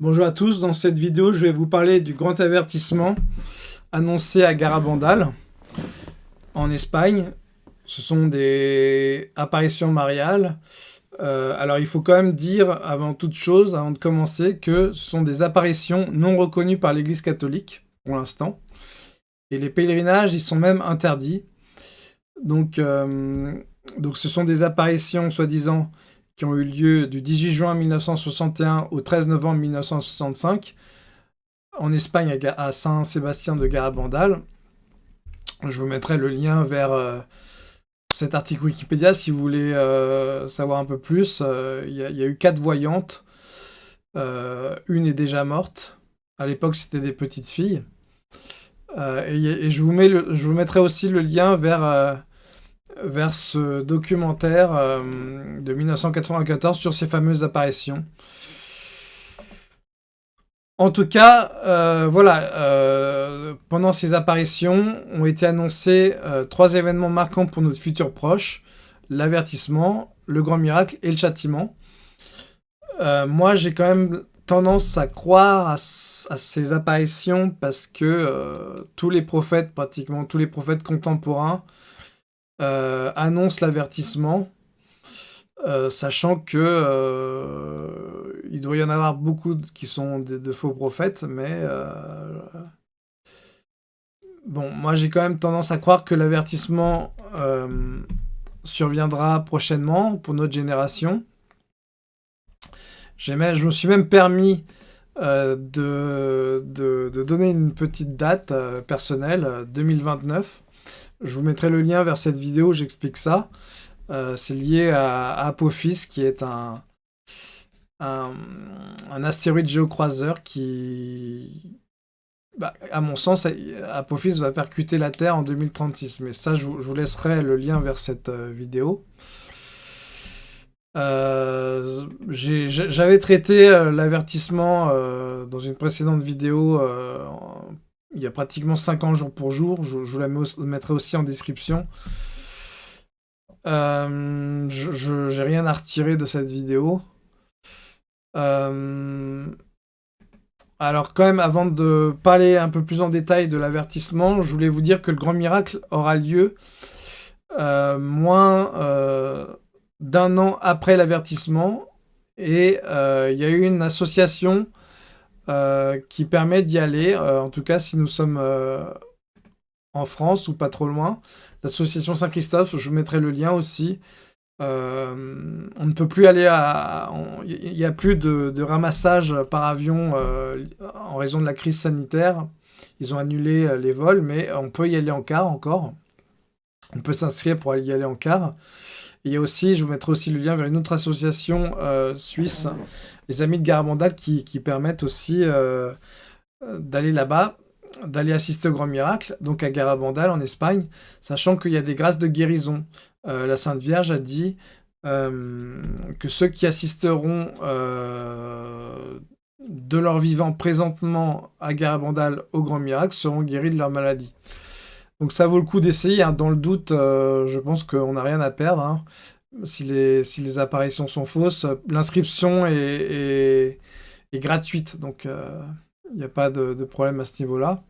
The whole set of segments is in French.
Bonjour à tous, dans cette vidéo je vais vous parler du grand avertissement annoncé à Garabandal en Espagne. Ce sont des apparitions mariales. Euh, alors il faut quand même dire avant toute chose, avant de commencer, que ce sont des apparitions non reconnues par l'église catholique pour l'instant. Et les pèlerinages ils sont même interdits. Donc, euh, donc ce sont des apparitions soi-disant qui ont eu lieu du 18 juin 1961 au 13 novembre 1965 en Espagne à Saint-Sébastien de Garabandal. Je vous mettrai le lien vers euh, cet article Wikipédia si vous voulez euh, savoir un peu plus. Euh, il y, a eu quatre voyantes. une est déjà morte. À l'époque, c'était des petites filles. Et, je, vous je vous mettrai aussi le lien vers vers ce documentaire euh, de 1994 sur ces fameuses apparitions. En tout cas, euh, voilà, euh, pendant ces apparitions ont été annoncés trois événements marquants pour notre futur proche, l'avertissement, le grand miracle et le châtiment. moi, j'ai quand même tendance à croire à, à ces apparitions parce que tous les prophètes, pratiquement tous les prophètes contemporains, euh, annonce l'avertissement, euh, sachant que euh, il doit y en avoir beaucoup qui sont de, faux prophètes, mais bon, moi j'ai quand même tendance à croire que l'avertissement surviendra prochainement pour notre génération. je me suis même permis de, de, donner une petite date personnelle, 2029. Je vous mettrai le lien vers cette vidéo, j'explique ça. Euh, c'est lié à, Apophis, qui est un, un, astéroïde géocroiseur qui, bah, à mon sens, Apophis va percuter la Terre en 2036. Mais ça, je, vous laisserai le lien vers cette euh, vidéo. Euh, j'avais traité l'avertissement dans une précédente vidéo il y a pratiquement 50 jours pour jour. Je, vous la mettrai aussi en description. Euh, je n'ai rien à retirer de cette vidéo. Euh, alors quand même, avant de parler un peu plus en détail de l'avertissement, je voulais vous dire que le grand miracle aura lieu euh, moins d'un an après l'avertissement. Et il y a eu une association euh, qui permet d'y aller, euh, en tout cas si nous sommes euh, en France ou pas trop loin. L'association Saint-Christophe, je vous mettrai le lien aussi. on ne peut plus aller à... Il n'y a plus de, ramassage par avion en raison de la crise sanitaire. Ils ont annulé les vols, mais on peut y aller en car encore. On peut s'inscrire pour y aller en car. Il y a aussi, je vous mettrai aussi le lien vers une autre association suisse les amis de Garabandal qui, permettent aussi euh, d'aller là-bas, d'aller assister au grand miracle, donc à Garabandal en Espagne, sachant qu'il y a des grâces de guérison. Euh, la Sainte Vierge a dit euh, que ceux qui assisteront de leur vivant présentement à Garabandal au grand miracle seront guéris de leur maladie. Donc ça vaut le coup d'essayer. Hein. Dans le doute, je pense qu'on n'a rien à perdre. Hein si les, apparitions sont fausses. L'inscription est, est, gratuite, donc il euh, n'y a pas de, problème à ce niveau-là.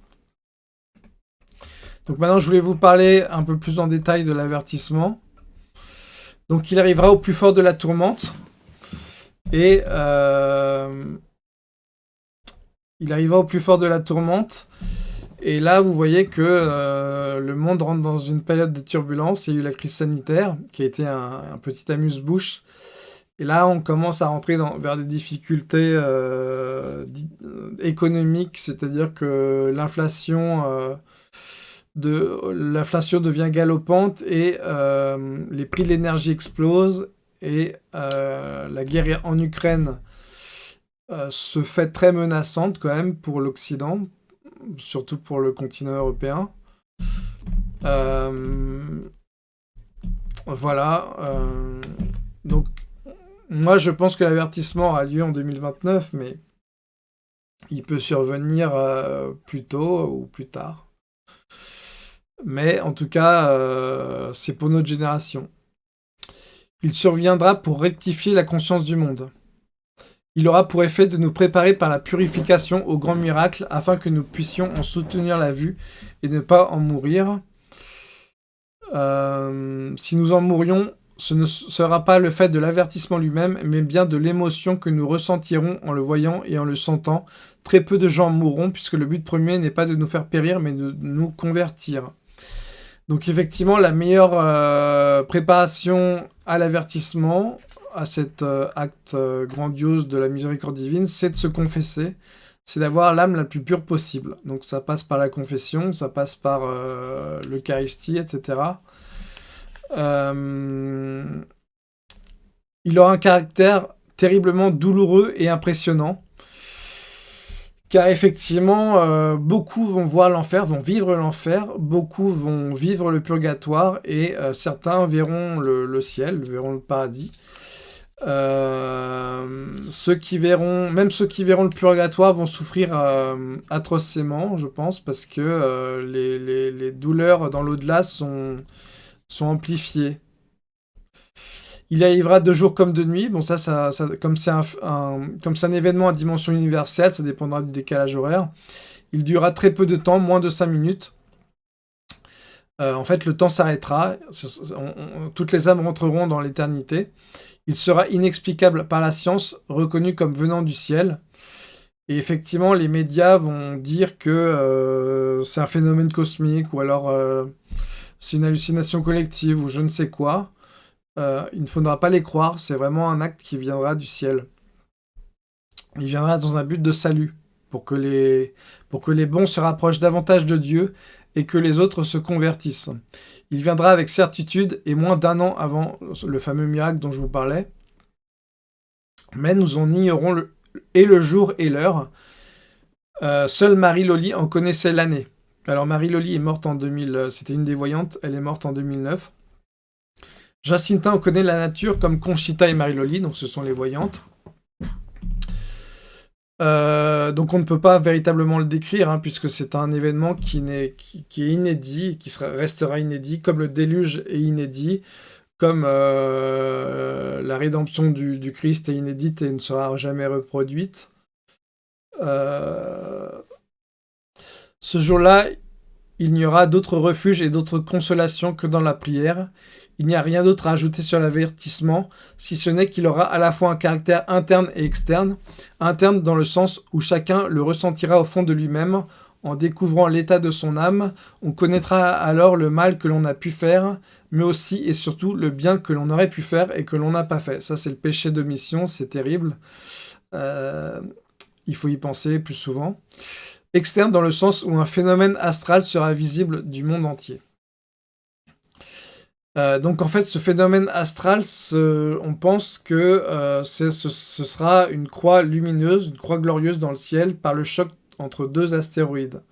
Donc maintenant, je voulais vous parler un peu plus en détail de l'avertissement. Donc il arrivera au plus fort de la tourmente. Et euh, il arrivera au plus fort de la tourmente. Et là, vous voyez que euh, le monde rentre dans une période de turbulence. Il y a eu la crise sanitaire, qui a été un, petit amuse-bouche. Et là, on commence à rentrer vers des difficultés euh, euh, économiques, c'est-à-dire que l'inflation l'inflation devient galopante et les prix de l'énergie explosent. Et la guerre en Ukraine se fait très menaçante quand même pour l'Occident, surtout pour le continent européen. Euh, voilà. Euh, donc, moi, je pense que l'avertissement aura lieu en 2029, mais il peut survenir euh, plus tôt ou plus tard. Mais en tout cas, c'est pour notre génération. Il surviendra pour rectifier la conscience du monde. Il aura pour effet de nous préparer par la purification au grand miracle afin que nous puissions en soutenir la vue et ne pas en mourir. Euh, si nous en mourions, ce ne sera pas le fait de l'avertissement lui-même, mais bien de l'émotion que nous ressentirons en le voyant et en le sentant. Très peu de gens mourront, puisque le but premier n'est pas de nous faire périr, mais de nous convertir. Donc effectivement, la meilleure euh, préparation à l'avertissement, à cet euh, acte euh, grandiose de la miséricorde divine, c'est de se confesser, c'est d'avoir l'âme la plus pure possible. Donc ça passe par la confession, ça passe par l'Eucharistie, etc. il aura un caractère terriblement douloureux et impressionnant. Car effectivement, euh, beaucoup vont voir l'enfer, vont vivre l'enfer, beaucoup vont vivre le purgatoire, et euh, certains verront le, ciel, verront le paradis. Euh, ceux qui verront, même ceux qui verront le purgatoire vont souffrir atrocement, je pense, parce que les, les, douleurs dans l'au-delà sont, amplifiées. Il arrivera de jour comme de nuit. Bon, ça, comme c'est un, un événement à dimension universelle, ça dépendra du décalage horaire. Il durera très peu de temps, moins de 5 minutes. Euh, en fait, le temps s'arrêtera. Toutes les âmes rentreront dans l'éternité. Il sera inexplicable par la science, reconnu comme venant du ciel. Et effectivement, les médias vont dire que euh, c'est un phénomène cosmique, ou alors euh, c'est une hallucination collective, ou je ne sais quoi. Il ne faudra pas les croire, c'est vraiment un acte qui viendra du ciel. Il viendra dans un but de salut, pour que les, pour que les bons se rapprochent davantage de Dieu et que les autres se convertissent. Il viendra avec certitude et moins d'un an avant le fameux miracle dont je vous parlais. Mais nous en ignorons le, et le jour et l'heure. Euh, seule Marie Loli en connaissait l'année. Alors Marie Loli est morte en 2000, c'était une des voyantes, elle est morte en 2009. Jacinta, on connaît la nature comme Conchita et Marie-Loli, donc ce sont les voyantes. Euh, donc on ne peut pas véritablement le décrire, hein, puisque c'est un événement qui, est, qui, est inédit, qui restera inédit, comme le déluge est inédit, comme euh, la rédemption du, Christ est inédite et ne sera jamais reproduite. Euh, ce jour-là, il n'y aura d'autres refuges et d'autres consolations que dans la prière. Il n'y a rien d'autre à ajouter sur l'avertissement, si ce n'est qu'il aura à la fois un caractère interne et externe. Interne dans le sens où chacun le ressentira au fond de lui-même, en découvrant l'état de son âme, on connaîtra alors le mal que l'on a pu faire, mais aussi et surtout le bien que l'on aurait pu faire et que l'on n'a pas fait. Ça, c'est le péché de mission, c'est terrible. Euh, il faut y penser plus souvent. Externe dans le sens où un phénomène astral sera visible du monde entier. Euh, donc en fait, ce phénomène astral, on pense que euh, ce, sera une croix lumineuse, une croix glorieuse dans le ciel par le choc entre deux astéroïdes.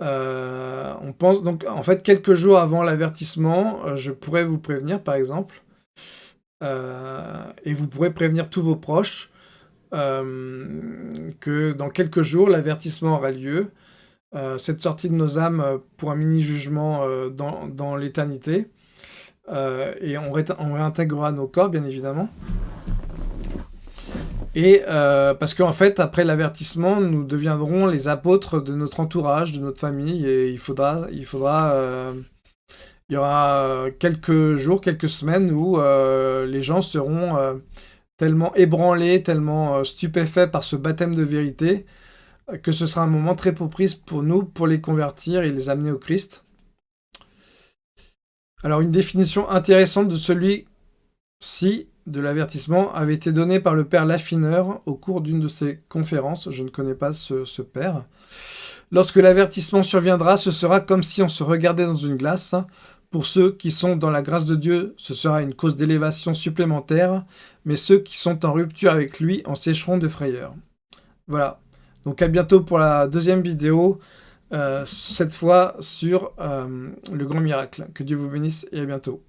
Euh, on pense donc en fait quelques jours avant l'avertissement, je pourrais vous prévenir par exemple, et vous pourrez prévenir tous vos proches que dans quelques jours l'avertissement aura lieu. Euh, cette sortie de nos âmes euh, pour un mini-jugement euh, dans, l'éternité. et on, réintégrera nos corps, bien évidemment. Et parce qu'en fait, après l'avertissement, nous deviendrons les apôtres de notre entourage, de notre famille, et il faudra, il faudra, il y aura quelques jours, quelques semaines où les gens seront tellement ébranlés, tellement stupéfaits par ce baptême de vérité, que ce sera un moment très propice pour nous, pour les convertir et les amener au Christ. Alors une définition intéressante de celui-ci, de l'avertissement, avait été donnée par le père Laffineur au cours d'une de ses conférences. Je ne connais pas ce, ce père. Lorsque l'avertissement surviendra, ce sera comme si on se regardait dans une glace. Pour ceux qui sont dans la grâce de Dieu, ce sera une cause d'élévation supplémentaire, mais ceux qui sont en rupture avec lui en sécheront de frayeur. Voilà, donc à bientôt pour la deuxième vidéo, euh, cette fois sur euh, le grand miracle. Que Dieu vous bénisse et à bientôt.